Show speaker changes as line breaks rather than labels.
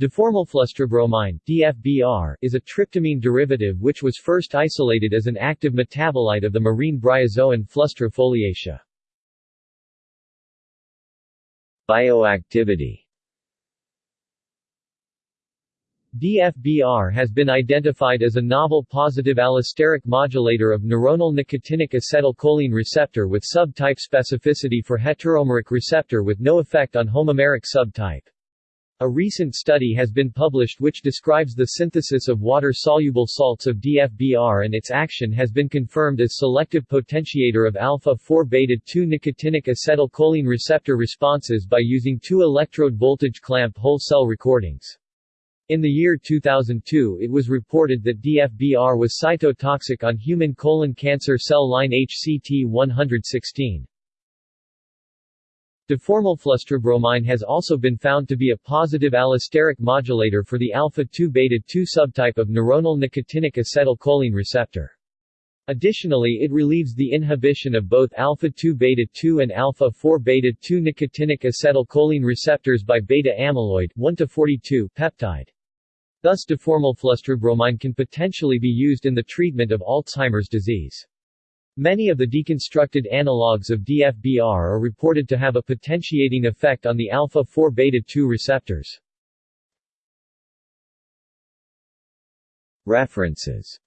Desformylflustrabromine DFBR, is a tryptamine derivative which was first isolated as an active metabolite of the marine bryozoan Flustra foliacea.
Bioactivity
DFBR has been identified as a novel positive allosteric modulator of neuronal nicotinic acetylcholine receptor with subtype specificity for heteromeric receptor with no effect on homomeric subtype. A recent study has been published which describes the synthesis of water-soluble salts of DFBR and its action has been confirmed as selective potentiator of alpha-4-beta-2 nicotinic acetylcholine receptor responses by using two electrode voltage clamp whole cell recordings. In the year 2002 it was reported that DFBR was cytotoxic on human colon cancer cell line HCT116. Desformylflustrabromine has also been found to be a positive allosteric modulator for the alpha-2-beta-2 subtype of neuronal nicotinic acetylcholine receptor. Additionally it relieves the inhibition of both alpha-2-beta-2 and alpha-4-beta-2 nicotinic acetylcholine receptors by beta-amyloid 1-42 peptide. Thus desformylflustrabromine can potentially be used in the treatment of Alzheimer's disease. Many of the deconstructed analogues of DFBR are reported to have a potentiating effect on the alpha-4-beta-2 receptors.
References